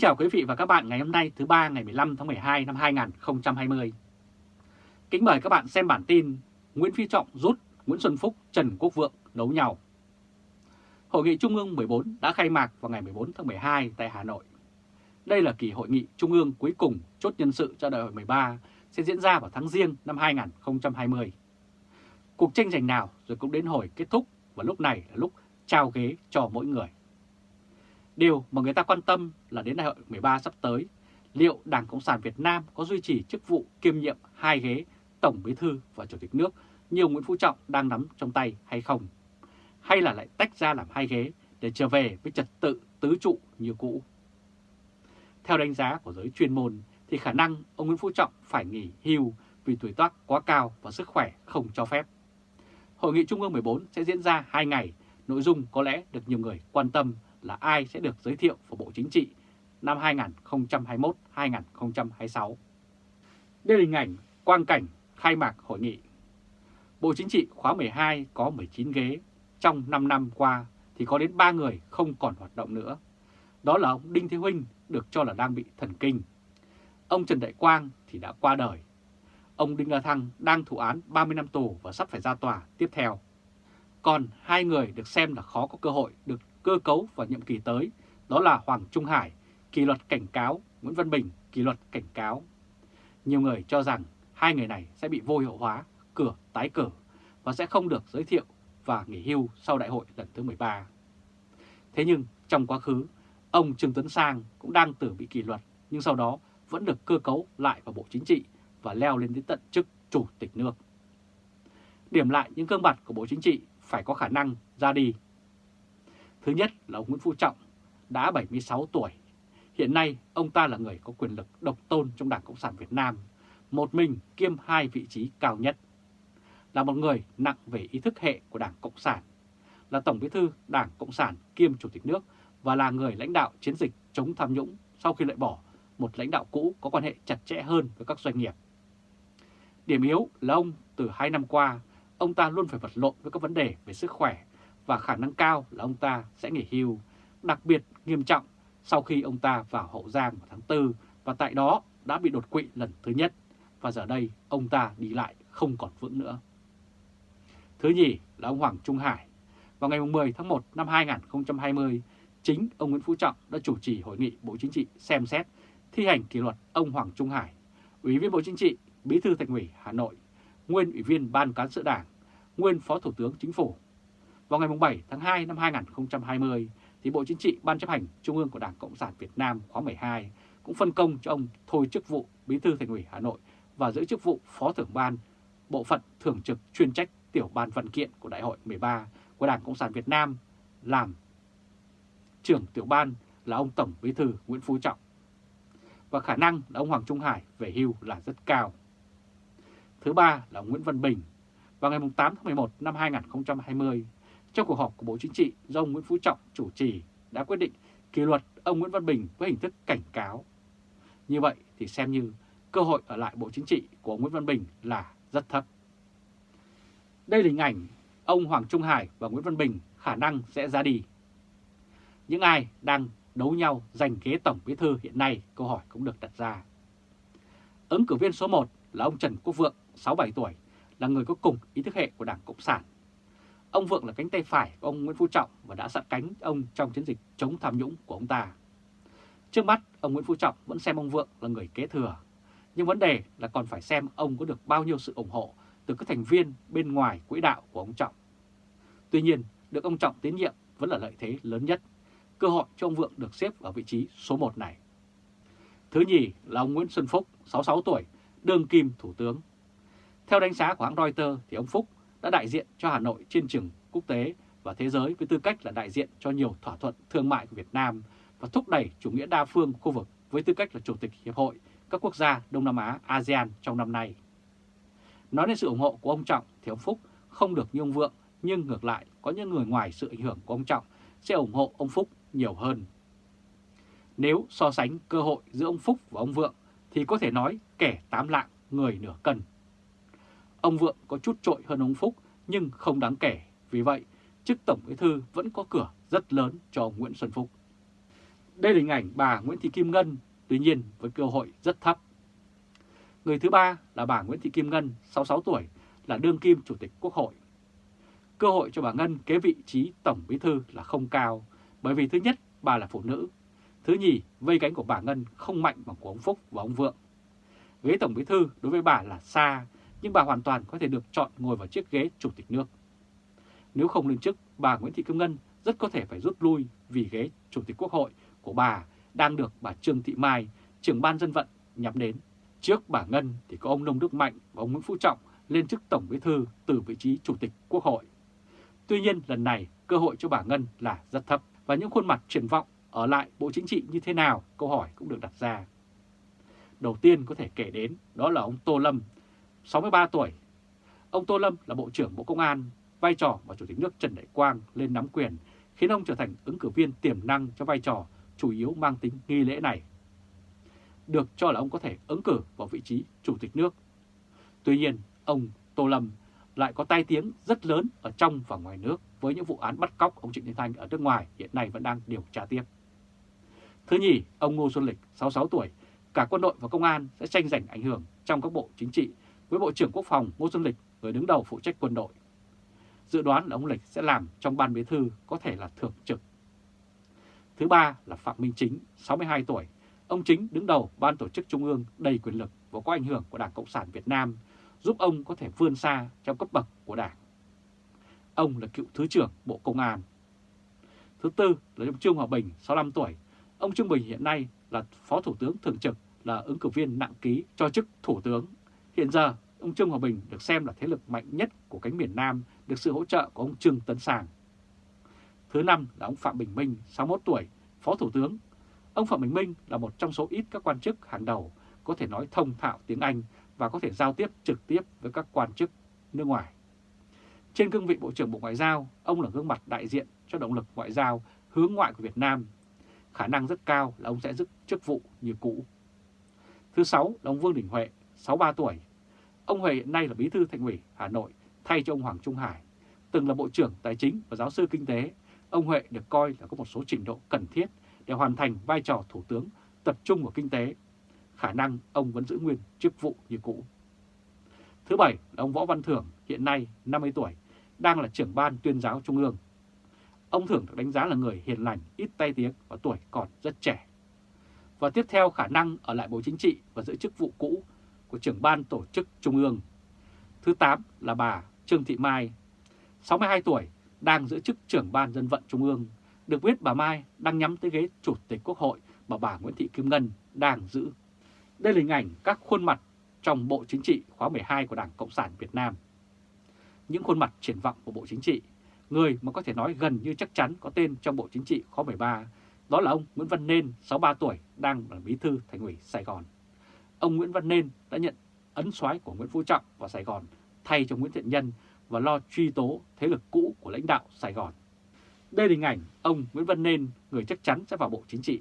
chào quý vị và các bạn ngày hôm nay thứ ba ngày 15 tháng 12 năm 2020. Kính mời các bạn xem bản tin Nguyễn Phi Trọng rút Nguyễn Xuân Phúc, Trần Quốc Vượng đấu nhau. Hội nghị Trung ương 14 đã khai mạc vào ngày 14 tháng 12 tại Hà Nội. Đây là kỳ hội nghị Trung ương cuối cùng chốt nhân sự cho đại hội 13 sẽ diễn ra vào tháng Giêng năm 2020. Cuộc tranh giành nào rồi cũng đến hồi kết thúc và lúc này là lúc trao ghế cho mỗi người. Điều mà người ta quan tâm là đến đại hội 13 sắp tới, liệu Đảng Cộng sản Việt Nam có duy trì chức vụ kiêm nhiệm hai ghế Tổng Bí thư và Chủ tịch nước như Nguyễn Phú Trọng đang nắm trong tay hay không? Hay là lại tách ra làm hai ghế để trở về với trật tự tứ trụ như cũ? Theo đánh giá của giới chuyên môn thì khả năng ông Nguyễn Phú Trọng phải nghỉ hưu vì tuổi tác quá cao và sức khỏe không cho phép. Hội nghị Trung ương 14 sẽ diễn ra 2 ngày, nội dung có lẽ được nhiều người quan tâm là ai sẽ được giới thiệu vào Bộ Chính trị năm 2021-2026. Đây là hình ảnh quang cảnh khai mạc hội nghị. Bộ Chính trị khóa 12 có 19 ghế, trong 5 năm qua thì có đến 3 người không còn hoạt động nữa. Đó là ông Đinh Thế Huynh được cho là đang bị thần kinh. Ông Trần Đại Quang thì đã qua đời. Ông Đinh La Thăng đang thụ án 30 năm tù và sắp phải ra tòa tiếp theo. Còn hai người được xem là khó có cơ hội được cơ cấu vào nhiệm kỳ tới, đó là Hoàng Trung Hải, kỷ luật cảnh cáo, Nguyễn Văn Bình, kỷ luật cảnh cáo. Nhiều người cho rằng hai người này sẽ bị vô hiệu hóa, cửa tái cử và sẽ không được giới thiệu và nghỉ hưu sau đại hội lần thứ 13. Thế nhưng trong quá khứ, ông Trương Tuấn Sang cũng đang tử bị kỷ luật nhưng sau đó vẫn được cơ cấu lại vào Bộ Chính trị và leo lên đến tận chức Chủ tịch nước. Điểm lại những gương mặt của Bộ Chính trị phải có khả năng ra đi Thứ nhất là ông Nguyễn Phú Trọng, đã 76 tuổi. Hiện nay, ông ta là người có quyền lực độc tôn trong Đảng Cộng sản Việt Nam, một mình kiêm hai vị trí cao nhất. Là một người nặng về ý thức hệ của Đảng Cộng sản, là Tổng bí thư Đảng Cộng sản kiêm Chủ tịch nước và là người lãnh đạo chiến dịch chống tham nhũng sau khi loại bỏ một lãnh đạo cũ có quan hệ chặt chẽ hơn với các doanh nghiệp. Điểm yếu là ông từ hai năm qua, ông ta luôn phải vật lộn với các vấn đề về sức khỏe và khả năng cao là ông ta sẽ nghỉ hưu, đặc biệt nghiêm trọng sau khi ông ta vào Hậu Giang vào tháng 4 và tại đó đã bị đột quỵ lần thứ nhất và giờ đây ông ta đi lại không còn vững nữa. Thứ nhì là ông Hoàng Trung Hải. Vào ngày 10 tháng 1 năm 2020, chính ông Nguyễn Phú Trọng đã chủ trì hội nghị Bộ Chính trị xem xét thi hành kỷ luật ông Hoàng Trung Hải, Ủy viên Bộ Chính trị, Bí thư Thành ủy Hà Nội, nguyên Ủy viên Ban Cán sự Đảng, nguyên Phó Thủ tướng Chính phủ vào ngày 7 tháng 2 năm 2020, thì Bộ Chính trị Ban chấp hành Trung ương của Đảng Cộng sản Việt Nam khóa 12 cũng phân công cho ông thôi chức vụ Bí thư Thành ủy Hà Nội và giữ chức vụ Phó trưởng ban bộ phận thường trực chuyên trách tiểu ban văn kiện của Đại hội 13 của Đảng Cộng sản Việt Nam làm trưởng tiểu ban là ông Tổng Bí thư Nguyễn Phú Trọng. Và khả năng là ông Hoàng Trung Hải về hưu là rất cao. Thứ ba là Nguyễn Văn Bình. Vào ngày 8 tháng 11 năm 2020, trong cuộc họp của Bộ Chính trị do ông Nguyễn Phú Trọng chủ trì đã quyết định kỷ luật ông Nguyễn Văn Bình với hình thức cảnh cáo. Như vậy thì xem như cơ hội ở lại Bộ Chính trị của ông Nguyễn Văn Bình là rất thấp. Đây là hình ảnh ông Hoàng Trung Hải và Nguyễn Văn Bình khả năng sẽ ra đi. Những ai đang đấu nhau giành ghế Tổng Bí Thư hiện nay, câu hỏi cũng được đặt ra. Ứng cử viên số 1 là ông Trần Quốc Vượng, 67 tuổi, là người có cùng ý thức hệ của Đảng Cộng sản Ông Vượng là cánh tay phải của ông Nguyễn Phú Trọng và đã sát cánh ông trong chiến dịch chống tham nhũng của ông ta. Trước mắt, ông Nguyễn Phú Trọng vẫn xem ông Vượng là người kế thừa. Nhưng vấn đề là còn phải xem ông có được bao nhiêu sự ủng hộ từ các thành viên bên ngoài quỹ đạo của ông Trọng. Tuy nhiên, được ông Trọng tín nhiệm vẫn là lợi thế lớn nhất. Cơ hội cho ông Vượng được xếp ở vị trí số 1 này. Thứ nhì là ông Nguyễn Xuân Phúc, 66 tuổi, đương kim thủ tướng. Theo đánh giá của hãng Reuters thì ông Phúc đã đại diện cho Hà Nội trên trường quốc tế và thế giới với tư cách là đại diện cho nhiều thỏa thuận thương mại của Việt Nam và thúc đẩy chủ nghĩa đa phương khu vực với tư cách là Chủ tịch Hiệp hội các quốc gia Đông Nam Á, ASEAN trong năm nay. Nói đến sự ủng hộ của ông Trọng thì ông Phúc không được như ông Vượng, nhưng ngược lại có những người ngoài sự ảnh hưởng của ông Trọng sẽ ủng hộ ông Phúc nhiều hơn. Nếu so sánh cơ hội giữa ông Phúc và ông Vượng thì có thể nói kẻ tám lạng, người nửa cân. Ông Vượng có chút trội hơn ông Phúc nhưng không đáng kể, vì vậy chức Tổng Bí Thư vẫn có cửa rất lớn cho ông Nguyễn Xuân Phúc. Đây là hình ảnh bà Nguyễn Thị Kim Ngân, tuy nhiên với cơ hội rất thấp. Người thứ ba là bà Nguyễn Thị Kim Ngân, 66 tuổi, là đương kim Chủ tịch Quốc hội. Cơ hội cho bà Ngân kế vị trí Tổng Bí Thư là không cao, bởi vì thứ nhất, bà là phụ nữ. Thứ nhì, vây cánh của bà Ngân không mạnh bằng của ông Phúc và ông Vượng. Ghế Tổng Bí Thư đối với bà là xa, nhưng bà hoàn toàn có thể được chọn ngồi vào chiếc ghế Chủ tịch nước. Nếu không lên chức, bà Nguyễn Thị Kim Ngân rất có thể phải rút lui vì ghế Chủ tịch Quốc hội của bà đang được bà Trương Thị Mai, trưởng ban dân vận, nhắm đến. Trước bà Ngân thì có ông Nông Đức Mạnh và ông Nguyễn Phú Trọng lên chức Tổng Bí Thư từ vị trí Chủ tịch Quốc hội. Tuy nhiên lần này cơ hội cho bà Ngân là rất thấp và những khuôn mặt triển vọng ở lại Bộ Chính trị như thế nào câu hỏi cũng được đặt ra. Đầu tiên có thể kể đến đó là ông Tô Lâm, 63 tuổi. Ông Tô Lâm là Bộ trưởng Bộ Công an, vai trò mà Chủ tịch nước Trần Đại Quang lên nắm quyền khiến ông trở thành ứng cử viên tiềm năng cho vai trò chủ yếu mang tính nghi lễ này. Được cho là ông có thể ứng cử vào vị trí Chủ tịch nước. Tuy nhiên, ông Tô Lâm lại có tai tiếng rất lớn ở trong và ngoài nước với những vụ án bắt cóc ông Trịnh Đình Thanh ở nước ngoài hiện nay vẫn đang điều tra tiếp. Thứ nhì, ông Ngô Xuân Lịch, 66 tuổi, cả quân đội và công an sẽ tranh giành ảnh hưởng trong các bộ chính trị với Bộ trưởng Quốc phòng Ngô Xuân Lịch, người đứng đầu phụ trách quân đội. Dự đoán là ông Lịch sẽ làm trong ban bí thư có thể là thường trực. Thứ ba là Phạm Minh Chính, 62 tuổi. Ông Chính đứng đầu ban tổ chức trung ương đầy quyền lực và có ảnh hưởng của Đảng Cộng sản Việt Nam, giúp ông có thể vươn xa trong cấp bậc của Đảng. Ông là cựu Thứ trưởng Bộ Công an. Thứ tư là ông Trương Hòa Bình, 65 tuổi. Ông Trương Bình hiện nay là Phó Thủ tướng Thường trực, là ứng cử viên nặng ký cho chức Thủ tướng. Hiện giờ, ông Trương Hòa Bình được xem là thế lực mạnh nhất của cánh miền Nam, được sự hỗ trợ của ông Trương Tấn Sàng. Thứ năm là ông Phạm Bình Minh, 61 tuổi, Phó Thủ tướng. Ông Phạm Bình Minh là một trong số ít các quan chức hàng đầu có thể nói thông thạo tiếng Anh và có thể giao tiếp trực tiếp với các quan chức nước ngoài. Trên cương vị Bộ trưởng Bộ Ngoại giao, ông là gương mặt đại diện cho động lực ngoại giao hướng ngoại của Việt Nam. Khả năng rất cao là ông sẽ giữ chức vụ như cũ. Thứ sáu là ông Vương Đình Huệ, 63 tuổi. Ông Huệ hiện nay là bí thư thành ủy Hà Nội thay cho ông Hoàng Trung Hải. Từng là Bộ trưởng Tài chính và giáo sư kinh tế, ông Huệ được coi là có một số trình độ cần thiết để hoàn thành vai trò Thủ tướng tập trung vào kinh tế. Khả năng ông vẫn giữ nguyên chức vụ như cũ. Thứ bảy là ông Võ Văn Thưởng, hiện nay 50 tuổi, đang là trưởng ban tuyên giáo Trung ương. Ông Thưởng được đánh giá là người hiền lành, ít tay tiếng và tuổi còn rất trẻ. Và tiếp theo khả năng ở lại Bộ Chính trị và giữ chức vụ cũ của trưởng ban tổ chức Trung ương. Thứ 8 là bà Trương Thị Mai, 62 tuổi, đang giữ chức trưởng ban dân vận Trung ương. Được biết bà Mai đang nhắm tới ghế Chủ tịch Quốc hội mà bà Nguyễn Thị Kim Ngân đang giữ. Đây là hình ảnh các khuôn mặt trong Bộ Chính trị khóa 12 của Đảng Cộng sản Việt Nam. Những khuôn mặt triển vọng của Bộ Chính trị, người mà có thể nói gần như chắc chắn có tên trong Bộ Chính trị khóa 13, đó là ông Nguyễn Văn Nên, 63 tuổi, đang là bí thư Thành ủy Sài Gòn. Ông Nguyễn Văn Nên đã nhận ấn soái của Nguyễn Phú Trọng vào Sài Gòn thay cho Nguyễn Thiện Nhân và lo truy tố thế lực cũ của lãnh đạo Sài Gòn. Đây là hình ảnh ông Nguyễn Văn Nên, người chắc chắn sẽ vào Bộ Chính trị.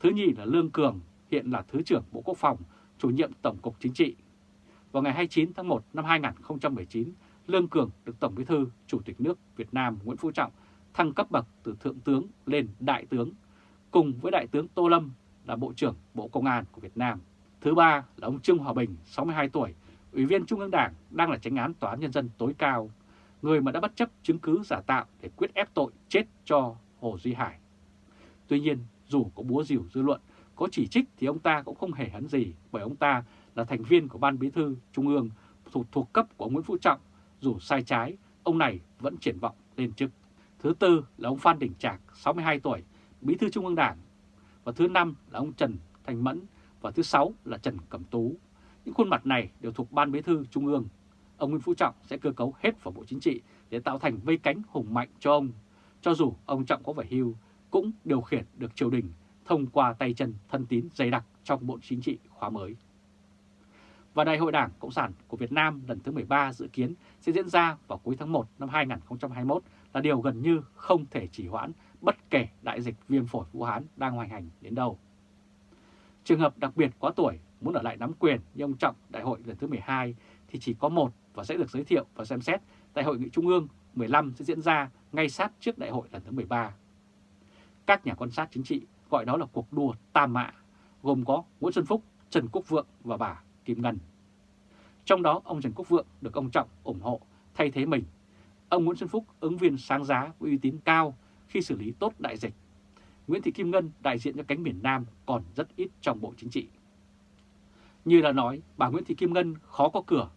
Thứ nhì là Lương Cường, hiện là Thứ trưởng Bộ Quốc phòng, chủ nhiệm Tổng cục Chính trị. Vào ngày 29 tháng 1 năm 2019, Lương Cường được Tổng Bí thư Chủ tịch nước Việt Nam Nguyễn Phú Trọng thăng cấp bậc từ Thượng tướng lên Đại tướng, cùng với Đại tướng Tô Lâm là Bộ trưởng Bộ Công an của Việt Nam. Thứ ba là ông Trương Hòa Bình, 62 tuổi, Ủy viên Trung ương Đảng, đang là tránh án Tòa án Nhân dân tối cao, người mà đã bất chấp chứng cứ giả tạo để quyết ép tội chết cho Hồ Duy Hải. Tuy nhiên, dù có búa rìu dư luận, có chỉ trích thì ông ta cũng không hề hấn gì bởi ông ta là thành viên của Ban Bí thư Trung ương thuộc, thuộc cấp của Nguyễn Phú Trọng. Dù sai trái, ông này vẫn triển vọng lên chức. Thứ tư là ông Phan Đình Trạc, 62 tuổi, Bí thư Trung ương Đảng. Và thứ năm là ông Trần Thành Mẫn. Và thứ sáu là Trần Cẩm Tú. Những khuôn mặt này đều thuộc Ban Bí thư Trung ương. Ông Nguyễn Phú Trọng sẽ cơ cấu hết vào Bộ Chính trị để tạo thành vây cánh hùng mạnh cho ông. Cho dù ông Trọng có phải hưu, cũng điều khiển được triều đình thông qua tay chân thân tín dày đặc trong Bộ Chính trị khóa mới. Và Đại hội Đảng Cộng sản của Việt Nam lần thứ 13 dự kiến sẽ diễn ra vào cuối tháng 1 năm 2021 là điều gần như không thể chỉ hoãn bất kể đại dịch viêm phổi Vũ Hán đang hoành hành đến đâu. Trường hợp đặc biệt quá tuổi muốn ở lại nắm quyền như ông Trọng đại hội lần thứ 12 thì chỉ có một và sẽ được giới thiệu và xem xét tại hội nghị trung ương 15 sẽ diễn ra ngay sát trước đại hội lần thứ 13. Các nhà quan sát chính trị gọi đó là cuộc đua tam mạ, gồm có Nguyễn Xuân Phúc, Trần Quốc Vượng và bà Kim Ngân. Trong đó ông Trần Quốc Vượng được ông Trọng ủng hộ thay thế mình. Ông Nguyễn Xuân Phúc ứng viên sáng giá với uy tín cao khi xử lý tốt đại dịch. Nguyễn Thị Kim Ngân đại diện cho cánh miền Nam còn rất ít trong Bộ Chính trị. Như đã nói, bà Nguyễn Thị Kim Ngân khó có cửa.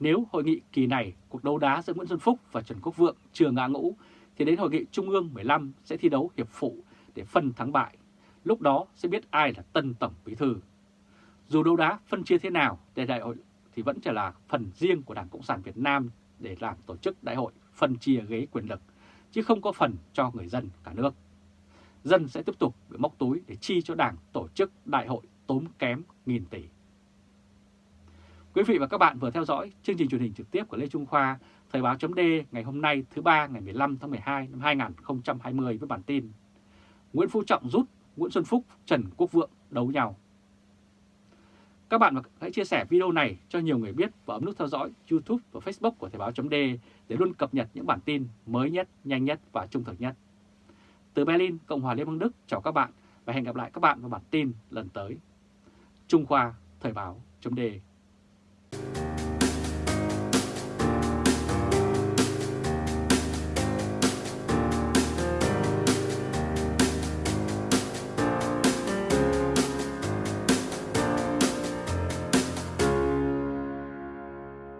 Nếu hội nghị kỳ này cuộc đấu đá giữa Nguyễn Xuân Phúc và Trần Quốc Vượng chưa ngã ngũ, thì đến hội nghị Trung ương 15 sẽ thi đấu hiệp phụ để phân thắng bại. Lúc đó sẽ biết ai là tân tổng bí thư. Dù đấu đá phân chia thế nào để đại hội thì vẫn chỉ là phần riêng của Đảng Cộng sản Việt Nam để làm tổ chức đại hội phân chia ghế quyền lực, chứ không có phần cho người dân cả nước. Dân sẽ tiếp tục bị móc túi để chi cho Đảng tổ chức đại hội tốn kém nghìn tỷ. Quý vị và các bạn vừa theo dõi chương trình truyền hình trực tiếp của Lê Trung Khoa, Thời báo chấm ngày hôm nay thứ ba ngày 15 tháng 12 năm 2020 với bản tin Nguyễn Phú Trọng rút, Nguyễn Xuân Phúc, Trần Quốc Vượng đấu nhau. Các bạn hãy chia sẻ video này cho nhiều người biết và ấn nút theo dõi YouTube và Facebook của Thời báo chấm để luôn cập nhật những bản tin mới nhất, nhanh nhất và trung thực nhất. Từ Berlin, Cộng hòa Liên bang Đức chào các bạn và hẹn gặp lại các bạn vào bản tin lần tới. Trung Khoa Thời báo chấm